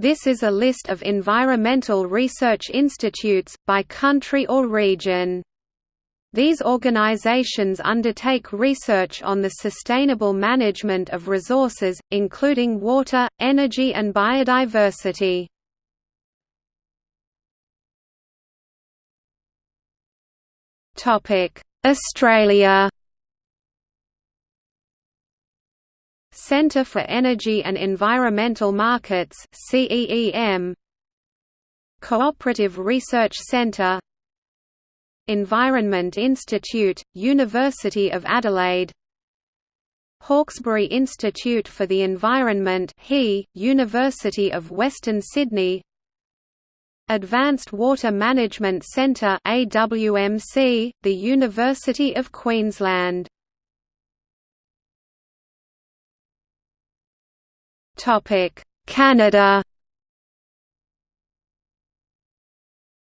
This is a list of environmental research institutes, by country or region. These organizations undertake research on the sustainable management of resources, including water, energy and biodiversity. Australia Centre for Energy and Environmental Markets CEEM Cooperative Research Centre Environment Institute, University of Adelaide. Hawkesbury Institute for the Environment HE, University of Western Sydney. Advanced Water Management Centre AWMC, the University of Queensland Canada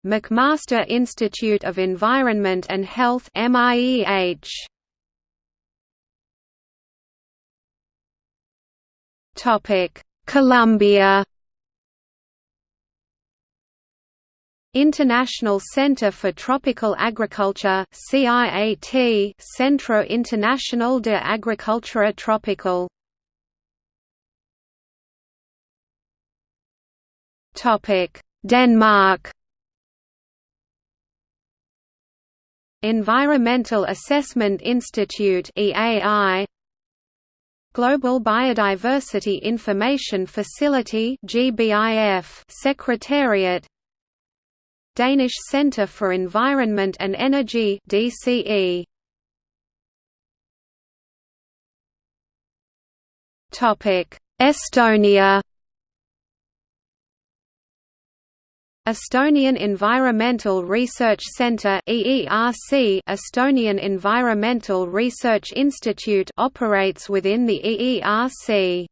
McMaster Institute of Environment and Health MIEH Topic. Colombia International Center for Tropical Agriculture CIAT Centro Internacional de Agricultura Tropical Denmark. Environmental Assessment Institute EAI Global Biodiversity Information Facility GBIF Secretariat. Danish Centre for Environment and Energy DCE Topic Estonia Estonian Environmental Research Centre EERC Estonian Environmental Research Institute operates within the EERC.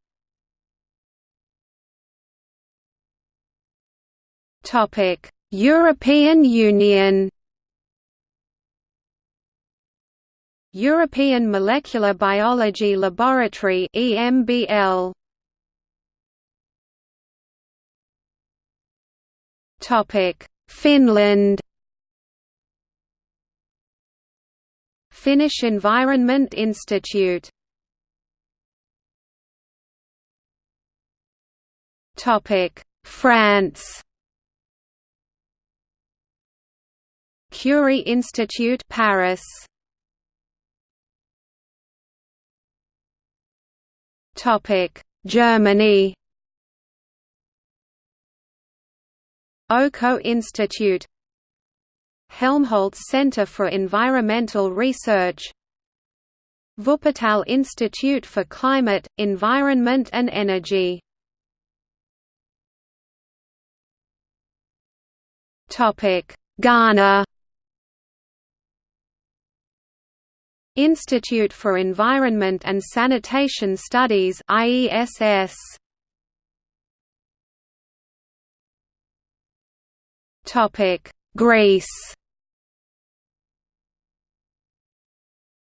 Topic: European Union European Molecular Biology Laboratory EMBL Topic: Finland. Finnish Environment Institute. Topic: France. Curie Institute Paris. Topic: Germany. OCO Institute Helmholtz Center for Environmental Research Wuppertal Institute for Climate, Environment and Energy. Ghana. Institute for Environment and Sanitation Studies IESS Greece.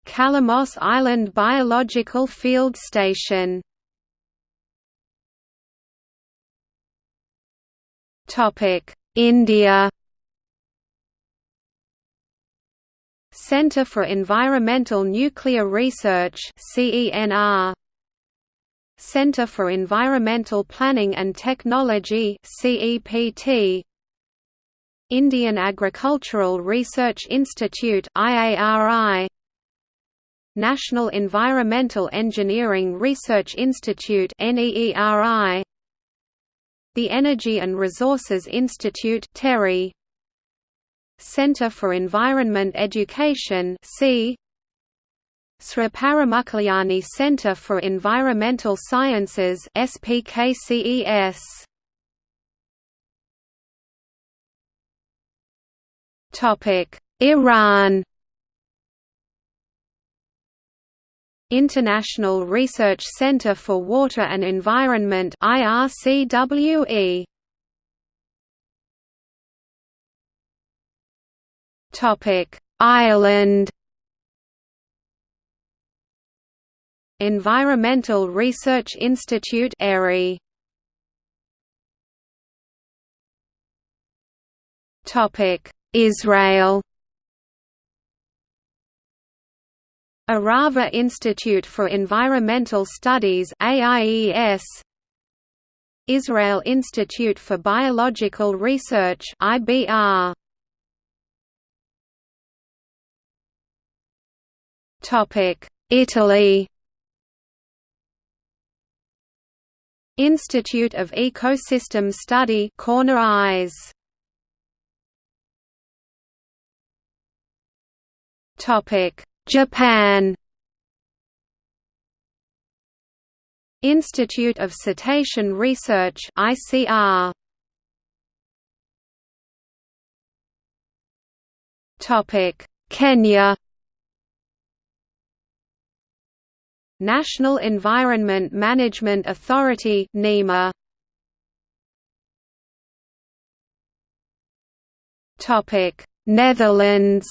Kalamos Island Biological Field Station. Topic: India. Centre for Environmental Nuclear Research CENR Centre for Environmental Planning and Technology CEPT Indian Agricultural Research Institute IARI National Environmental Engineering Research Institute NEERI The Energy and Resources Institute TERI Center for Environment Education C Sri Center for Environmental Sciences SPKCES Iran. International Research Center for Water and Environment IRCWE Topic Ireland. Environmental Research Institute ERI Israel. Arava Institute for Environmental Studies AIES Israel Institute for Biological Research IBR Topic. Italy. Institute of Ecosystem Study Corner Eyes Japan. Institute of Cetacean Research ICR Topic. Kenya. National Environment Management Authority NEMA Topic. Netherlands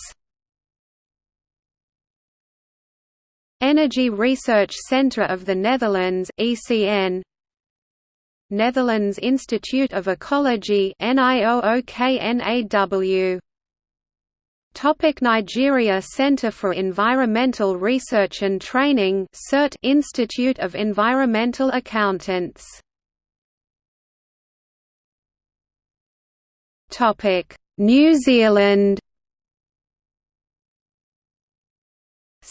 Energy Research Centre of the Netherlands ECN Netherlands Institute of Ecology NIOOKNAW Topic Nigeria Center for Environmental Research and Training CERT Institute of Environmental Accountants. Topic New Zealand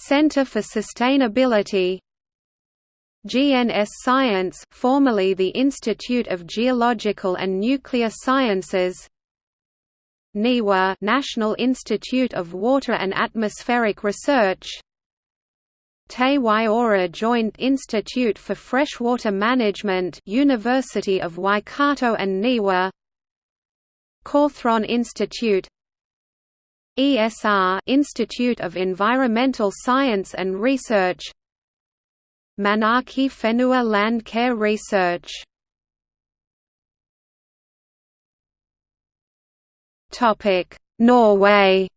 Centre for Sustainability. GNS Science formerly the Institute of Geological and Nuclear Sciences. NIWA National Institute of Water and Atmospheric Research. Te Waiora Joint Institute for Freshwater Management University of Waikato and NIWA. Cawthron Institute ESR Institute of Environmental Science and Research Manaaki Whenua Land Care Research Topic: Norway.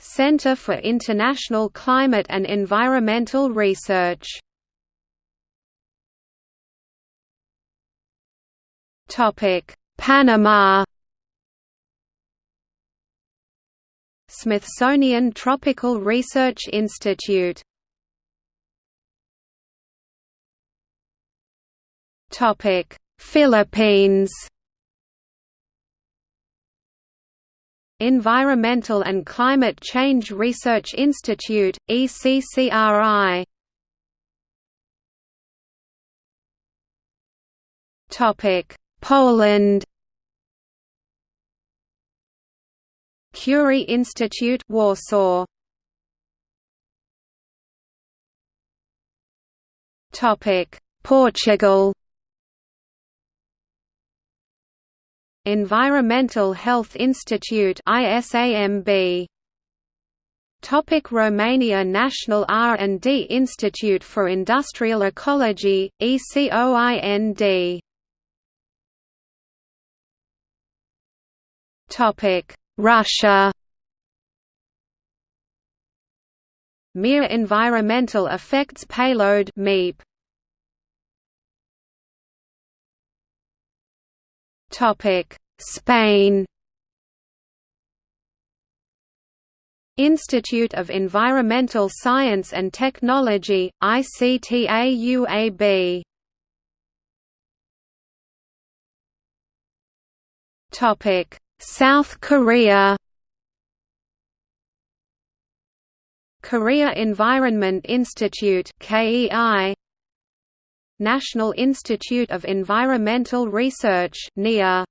Centre for International Climate and Environmental Research. Topic: Panama. Smithsonian Tropical Research Institute. Topic: Philippines. Environmental and Climate Change Research Institute, ECCRI Topic Poland Curie Institute Warsaw. Topic. Portugal. Environmental Health Institute ISAMB Topic. Romania National R&D Institute for Industrial Ecology, ECOIND Topic Russia. Mir Environmental Effects Payload MEEP Topic. Spain. Institute of Environmental Science and Technology, ICTAUAB South Korea. Korea Environment Institute KEI National Institute of Environmental Research NIA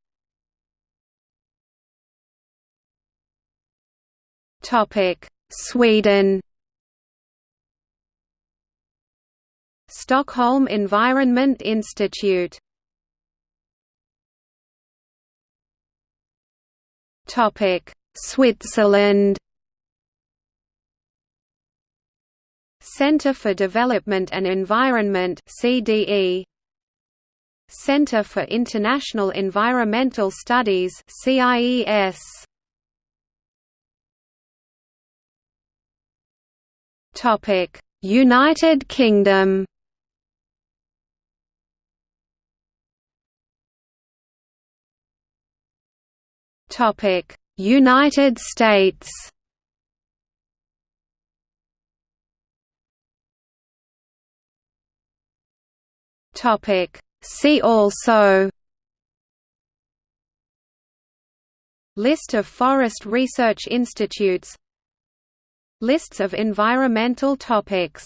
Topic Sweden. Stockholm Environment Institute Switzerland. Center for Development and Environment CDE Center for International Environmental Studies CIES Topic. United Kingdom United States Topic: See also List of forest research institutes Lists of environmental topics